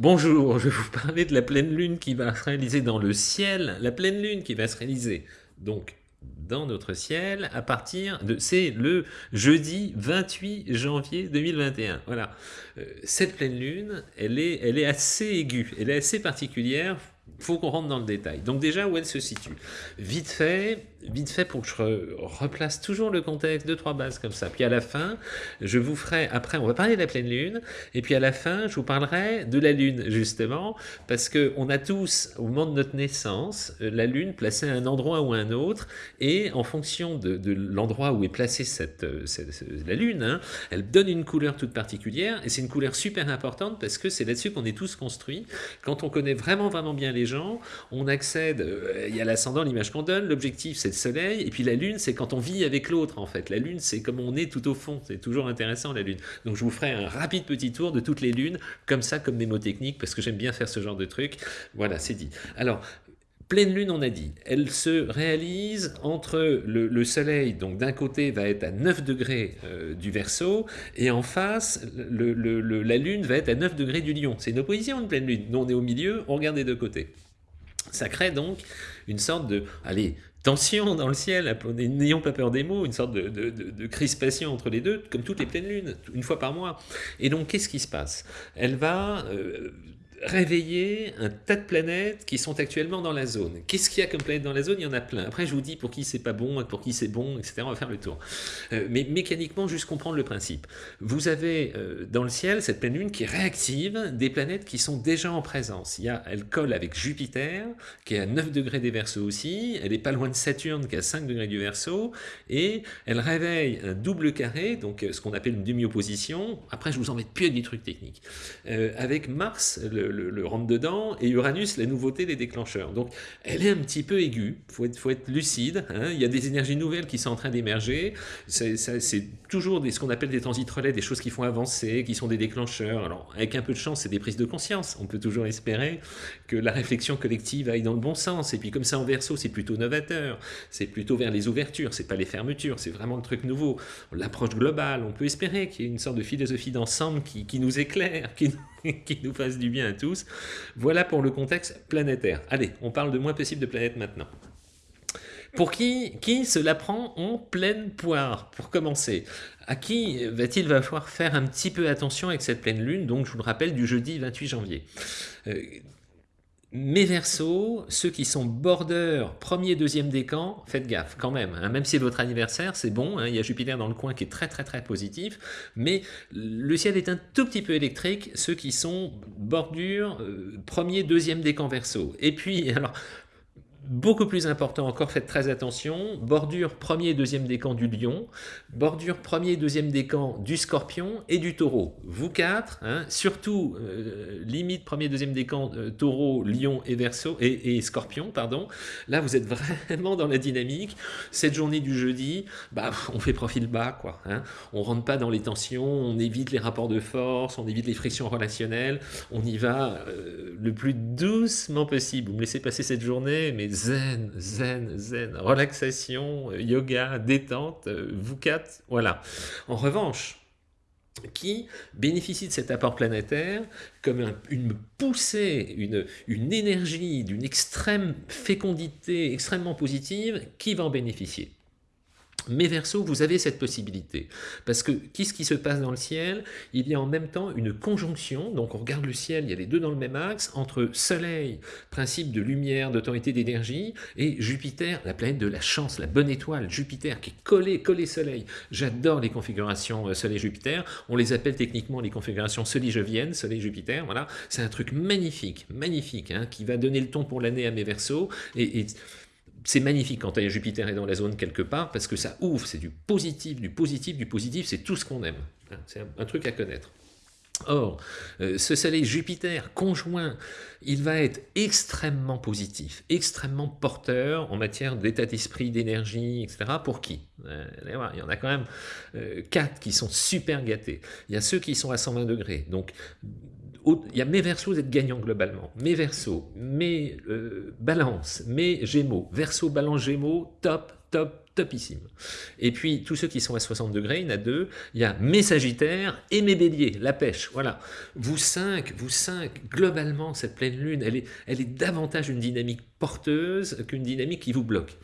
Bonjour, je vais vous parler de la pleine lune qui va se réaliser dans le ciel, la pleine lune qui va se réaliser donc dans notre ciel à partir de, c'est le jeudi 28 janvier 2021. Voilà, euh, cette pleine lune, elle est, assez aiguë, elle est assez particulière, faut qu'on rentre dans le détail. Donc déjà, où elle se situe? Vite fait, vite fait pour que je replace toujours le contexte, de trois bases comme ça. Puis à la fin, je vous ferai, après on va parler de la pleine lune, et puis à la fin, je vous parlerai de la lune justement, parce que on a tous, au moment de notre naissance, euh, la lune placée à un endroit ou à un autre, et en fonction de, l'endroit où est placée cette, euh, la lune, hein, elle donne une couleur toute particulière, et c'est une couleur super importante parce que c'est là-dessus qu'on est tous construits. Quand on connaît vraiment vraiment bien les gens, on accède, euh, il y a l'ascendant, l'image qu'on donne, l'objectif c'est soleil, et puis la lune, c'est quand on vit avec l'autre, en fait. La lune, c'est comme on est tout au fond. C'est toujours intéressant, la lune. Donc je vous ferai un rapide petit tour de toutes les lunes, comme ça, comme techniques parce que j'aime bien faire ce genre de truc. Voilà, c'est dit. Alors, Pleine lune, on a dit, elle se réalise entre le, soleil, donc d'un côté va être à 9 degrés euh, du verso, et en face, la lune va être à 9 degrés du lion. C'est une opposition, une pleine lune. Nous, on est au milieu, on regarde des deux côtés. Ça crée donc une sorte de, allez, tension dans le ciel, n'ayons pas peur des mots, une sorte de, crispation entre les deux, comme toutes les pleines lunes, une fois par mois. Et donc, qu'est-ce qui se passe? Elle va euh, réveiller un tas de planètes qui sont actuellement dans la zone. Qu'est-ce qu'il y a comme planète dans la zone? Il y en a plein. Après, je vous dis pour qui c'est pas bon, pour qui c'est bon, etc. On va faire le tour. Euh, mais mécaniquement, juste comprendre le principe. Vous avez euh, dans le ciel cette pleine lune qui réactive des planètes qui sont déjà en présence. Il y a, elle colle avec Jupiter, qui est à 9 degrés des Verseaux aussi. Elle est pas loin de Saturne, qui est à 5 degrés du Verseau. Et elle réveille un double carré, donc euh, ce qu'on appelle une demi-opposition. Après, je vous embête plus avec des trucs techniques. avec Mars, le, le, rentre-dedans, et Uranus, la nouveauté des déclencheurs. Donc, elle est un petit peu aiguë, il faut être, faut être lucide, hein. il y a des énergies nouvelles qui sont en train d'émerger, c'est toujours ce qu'on appelle des transits relais, des choses qui font avancer, qui sont des déclencheurs. Alors, avec un peu de chance, c'est des prises de conscience, on peut toujours espérer que la réflexion collective aille dans le bon sens, et puis comme ça en verso, c'est plutôt novateur, c'est plutôt vers les ouvertures, c'est pas les fermetures, c'est vraiment le truc nouveau. L'approche globale, on peut espérer qu'il y ait une sorte de philosophie d'ensemble qui, qui, nous éclaire, qui, qui nous fasse du bien Voilà pour le contexte planétaire. Allez, on parle de moins possible de planètes maintenant. Pour qui, qui cela prend en pleine poire, pour commencer? À qui va-t-il va falloir faire un petit peu attention avec cette pleine lune, donc je vous le rappelle, du jeudi 28 janvier? Euh, mes versos, ceux qui sont border, premier, deuxième décan, faites gaffe quand même. Hein. même si c'est votre anniversaire, c'est bon, hein. il y a Jupiter dans le coin qui est très très très positif, mais le ciel est un tout petit peu électrique, ceux qui sont bordure, euh, premier, deuxième décan verso. Et puis, alors, Beaucoup plus important encore, faites très attention, bordure premier et deuxième décan du lion, bordure premier et deuxième décan du scorpion et du taureau. Vous quatre, hein, surtout euh, limite premier et deuxième décan euh, taureau, lion et, verso, et, scorpion, pardon. Là, vous êtes vraiment dans la dynamique. Cette journée du jeudi, bah, on fait profil bas, quoi. Hein. On rentre pas dans les tensions, on évite les rapports de force, on évite les frictions relationnelles, on y va euh, le plus doucement possible. Vous me laissez passer cette journée, mais zen, zen, zen, relaxation, yoga, détente, quatre, voilà. En revanche, qui bénéficie de cet apport planétaire comme une poussée, une énergie d'une extrême fécondité extrêmement positive, qui va en bénéficier? Mais verso, vous avez cette possibilité. Parce que qu'est-ce qui se passe dans le ciel? Il y a en même temps une conjonction, donc on regarde le ciel, il y a les deux dans le même axe, entre Soleil, principe de lumière, d'autorité, d'énergie, et Jupiter, la planète de la chance, la bonne étoile, Jupiter, qui est collé, collé Soleil. J'adore les configurations euh, Soleil-Jupiter, on les appelle techniquement les configurations Soleil-Jovienne, Soleil-Jupiter, voilà. C'est un truc magnifique, magnifique, hein, qui va donner le ton pour l'année à mes versos, et, et c'est magnifique quand Jupiter est dans la zone quelque part, parce que ça ouvre, c'est du positif, du positif, du positif, c'est tout ce qu'on aime. Hein, c'est un, truc à connaître. Or, euh, ce soleil Jupiter conjoint, il va être extrêmement positif, extrêmement porteur en matière d'état d'esprit, d'énergie, etc. Pour qui? Euh, Il y en a quand même euh, quatre qui sont super gâtés. Il y a ceux qui sont à 120 degrés. Donc, il y a mes versos, vous êtes gagnants globalement. Mes versos, mes euh, balances, mes gémeaux. Verso, balance, gémeaux, top, top, topissime. Et puis, tous ceux qui sont à 60 degrés, il y en a deux, il y a mes sagittaires et mes béliers, la pêche, voilà. Vous cinq, vous cinq, globalement, cette pleine lune, elle est, elle est davantage une dynamique porteuse qu'une dynamique qui vous bloque.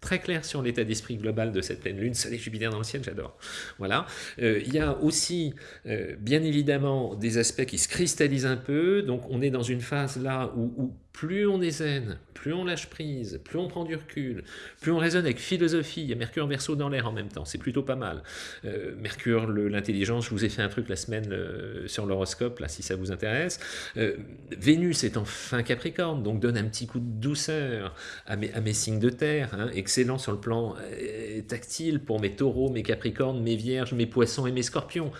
Très clair sur l'état d'esprit global de cette pleine lune. Soleil Jupiter dans le ciel, j'adore. Voilà. Euh, il y a aussi, euh, bien évidemment, des aspects qui se cristallisent un peu. Donc, on est dans une phase là où, où plus on est zen, plus on lâche prise, plus on prend du recul, plus on raisonne avec philosophie, il y a Mercure verso dans l'air en même temps, c'est plutôt pas mal. Euh, Mercure, l'intelligence, je vous ai fait un truc la semaine euh, sur l'horoscope, là, si ça vous intéresse. Euh, Vénus est en fin Capricorne, donc donne un petit coup de douceur à mes, à mes signes de terre, hein, excellent sur le plan tactile pour mes taureaux, mes capricornes, mes vierges, mes poissons et mes scorpions.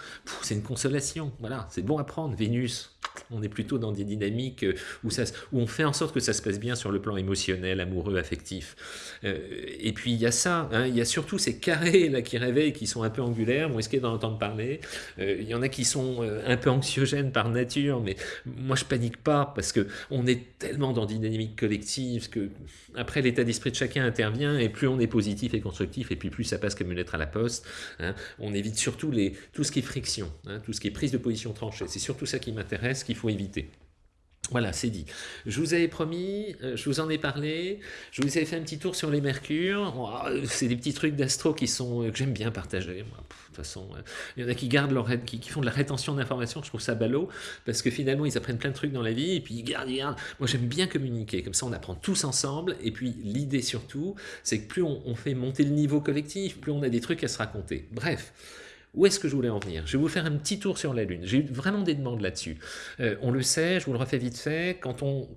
C'est une consolation, voilà, c'est bon à prendre, Vénus. On est plutôt dans des dynamiques où, ça, où on fait en sorte que ça se passe bien sur le plan émotionnel, amoureux, affectif. Euh, et puis il y a ça, hein, il y a surtout ces carrés là qui réveillent, qui sont un peu angulaires, vous risquez d'en entendre parler? Euh, il y en a qui sont euh, un peu anxiogènes par nature, mais moi je panique pas parce que on est tellement dans une dynamique collective que après l'état d'esprit de chacun intervient et plus on est positif et constructif et puis plus ça passe comme une lettre à la poste. Hein. on évite surtout les, tout ce qui est friction, hein, tout ce qui est prise de position tranchée. C'est surtout ça qui m'intéresse, qu'il faut éviter. Voilà, c'est dit. Je vous avais promis, euh, je vous en ai parlé, je vous avais fait un petit tour sur les mercures. Oh, c'est des petits trucs d'astro qui sont euh, que j'aime bien partager. de toute façon, euh, il y en a qui gardent leur qui, qui font de la rétention d'informations. Je trouve ça ballot parce que finalement ils apprennent plein de trucs dans la vie et puis ils gardent, ils gardent. Moi j'aime bien communiquer. Comme ça on apprend tous ensemble. Et puis l'idée surtout, c'est que plus on fait monter le niveau collectif, plus on a des trucs à se raconter. Bref. Où est-ce que je voulais en venir? Je vais vous faire un petit tour sur la Lune. J'ai eu vraiment des demandes là-dessus. Euh, on le sait, je vous le refais vite fait, quand on,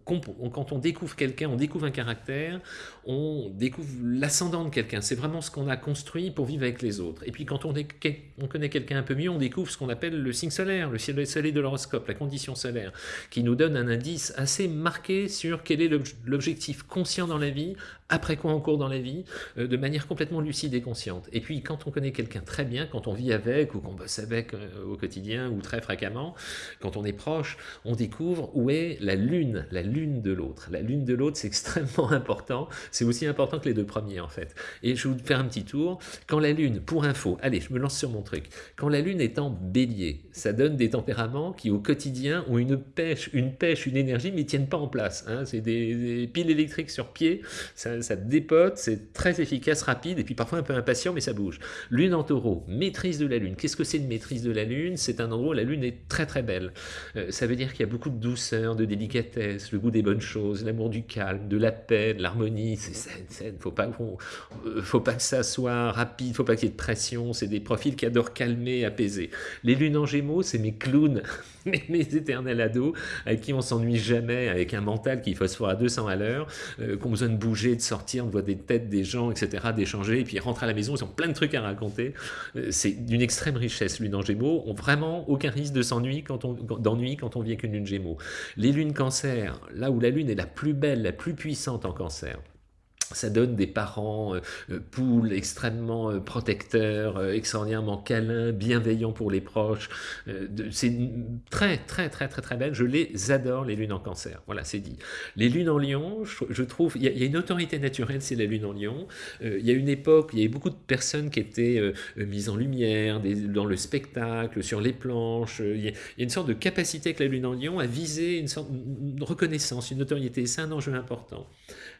découvre quelqu'un, on découvre un caractère, on découvre l'ascendant de quelqu'un. C'est vraiment ce qu'on a construit pour vivre avec les autres. Et puis quand on connaît quelqu'un un peu mieux, on découvre ce qu'on appelle le signe solaire, le ciel soleil de l'horoscope, la condition solaire, qui nous donne un indice assez marqué sur quel est l'objectif conscient dans la vie, après quoi on court dans la vie, euh, de manière complètement lucide et consciente. Et puis quand on connaît quelqu'un très bien, quand on vit avec, ou qu'on bosse avec euh, au quotidien ou très fréquemment, quand on est proche, on découvre où est la lune, la lune de l'autre. La lune de l'autre, c'est extrêmement important. C'est aussi important que les deux premiers, en fait. Et je vais vous faire un petit tour. Quand la lune, pour info, allez, je me lance sur mon truc. Quand la lune est en bélier, ça donne des tempéraments qui, au quotidien, ont une pêche, une pêche, une énergie, mais tiennent pas en place. Hein. C'est des, piles électriques sur pied, ça, ça dépote, c'est très efficace, rapide, et puis parfois un peu impatient, mais ça bouge. Lune en taureau, maîtrise de la Lune. Qu'est-ce que c'est une maîtrise de la Lune? C'est un endroit où la Lune est très très belle. Euh, ça veut dire qu'il y a beaucoup de douceur, de délicatesse, le goût des bonnes choses, l'amour du calme, de la paix, de l'harmonie. C'est saine, saine. Faut pas, faut, euh, faut pas que ça soit rapide, faut pas qu'il y ait de pression. C'est des profils qui adorent calmer, apaiser. Les lunes en Gémeaux, c'est mes clowns, mes, éternels ados, avec qui on s'ennuie jamais, avec un mental qui phosphore à 200 à l'heure, euh, qui ont besoin de bouger, de sortir, de voir des têtes des gens, etc., d'échanger, et puis ils rentrent à la maison, ils ont plein de trucs à raconter. c'est d'une extrême richesse, lune en gémeaux, ont vraiment aucun risque de s'ennuyer quand on, d'ennui quand on vit avec une lune gémeaux. Les lunes cancer, là où la lune est la plus belle, la plus puissante en cancer, ça donne des parents euh, euh, poules extrêmement euh, protecteurs, extraordinairement câlins, bienveillants pour les proches. c'est très, très, très, très, très belle. Je les adore, les lunes en cancer. Voilà, c'est dit. Les lunes en lion, je, trouve, il y, a une autorité naturelle, c'est la lune en lion. il y a une époque, il y avait beaucoup de personnes qui étaient mises en lumière, dans le spectacle, sur les planches. Il y, a, une sorte de capacité avec la lune en lion à viser une sorte de reconnaissance, une notoriété. C'est un enjeu important.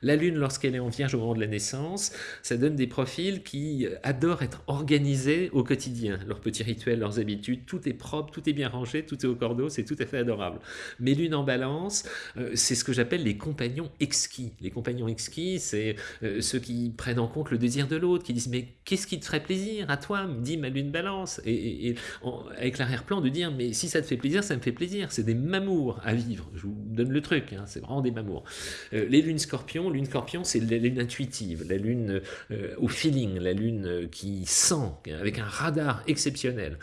La lune, lorsqu'elle est en au moment de la naissance, ça donne des profils qui adorent être organisés au quotidien. Leurs petits rituels, leurs habitudes, tout est propre, tout est bien rangé, tout est au cordeau, c'est tout à fait adorable. Mais lune en balance, euh, c'est ce que j'appelle les compagnons exquis. Les compagnons exquis, c'est euh, ceux qui prennent en compte le désir de l'autre, qui disent mais qu'est-ce qui te ferait plaisir à toi, dit ma lune balance. Et, avec l'arrière-plan de dire mais si ça te fait plaisir, ça me fait plaisir. C'est des mamours à vivre. Je vous donne le truc, hein, c'est vraiment des mamours. Euh, les lunes scorpions, lune scorpion, c'est la lune intuitive, la lune euh, au feeling, la lune qui sent, avec un radar exceptionnel.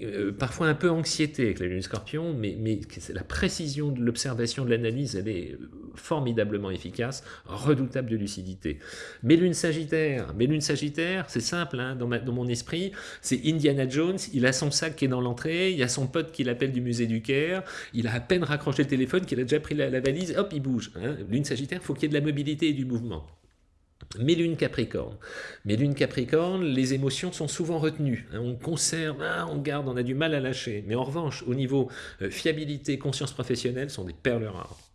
Euh, parfois un peu anxiété avec la lune scorpion, mais, mais la précision de l'observation, de l'analyse, elle est formidablement efficace, redoutable de lucidité. Mes lunes sagittaires, mes lunes sagittaires, c'est simple, hein, dans, dans, mon esprit, c'est Indiana Jones, il a son sac qui est dans l'entrée, il y a son pote qui l'appelle du musée du Caire, il a à peine raccroché le téléphone, qu'il a déjà pris la, valise, hop, il bouge. Hein. Lune sagittaire, faut qu'il y ait de la mobilité et du mouvement. Mes lunes Capricorne. Mes lunes Capricorne, les émotions sont souvent retenues. Hein. on conserve, ah, on garde, on a du mal à lâcher. Mais en revanche, au niveau euh, fiabilité, conscience professionnelle, sont des perles rares.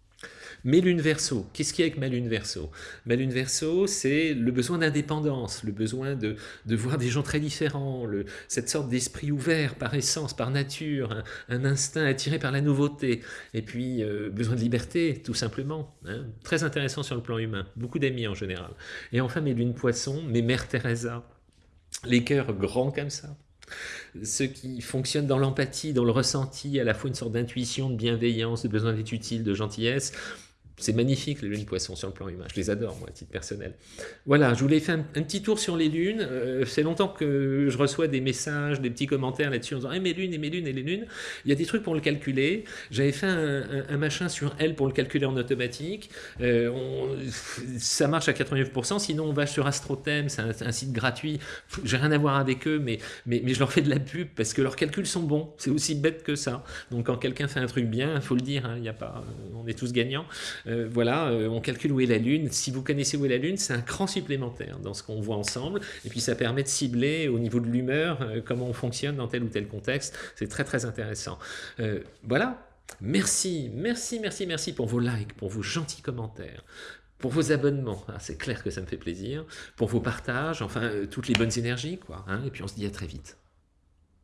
Mes lunes verso, qu'est-ce qu'il y a avec ma lune verso? Ma lune verso, c'est le besoin d'indépendance, le besoin de, de, voir des gens très différents, cette sorte d'esprit ouvert par essence, par nature, un, instinct attiré par la nouveauté, et puis euh, besoin de liberté, tout simplement. Hein. Très intéressant sur le plan humain, beaucoup d'amis en général. Et enfin mes lunes poissons, mes mères Teresa, les cœurs grands comme ça, ceux qui fonctionnent dans l'empathie, dans le ressenti, à la fois une sorte d'intuition, de bienveillance, de besoin d'être utile, de gentillesse, c'est magnifique les lunes poissons sur le plan humain, je les adore moi à titre personnel. Voilà, je voulais faire un, petit tour sur les lunes, euh, c'est longtemps que je reçois des messages, des petits commentaires là-dessus en disant eh, mes lunes et mes lunes et les lunes », il y a des trucs pour le calculer, j'avais fait un, machin sur elle pour le calculer en automatique, euh, ça marche à 89%, sinon on va sur AstroThem, c'est un, site gratuit, j'ai rien à voir avec eux, mais, mais, mais je leur fais de la pub parce que leurs calculs sont bons, c'est aussi bête que ça, donc quand quelqu'un fait un truc bien, il faut le dire, hein, il y a pas, on est tous gagnants, euh, voilà, euh, on calcule où est la Lune. Si vous connaissez où est la Lune, c'est un cran supplémentaire dans ce qu'on voit ensemble. Et puis ça permet de cibler au niveau de l'humeur euh, comment on fonctionne dans tel ou tel contexte. C'est très très intéressant. voilà, Merci, merci, merci, merci pour vos likes, pour vos gentils commentaires, pour vos abonnements, ah, c'est clair que ça me fait plaisir, pour vos partages, enfin, toutes les bonnes énergies, quoi. Hein, et puis on se dit à très vite.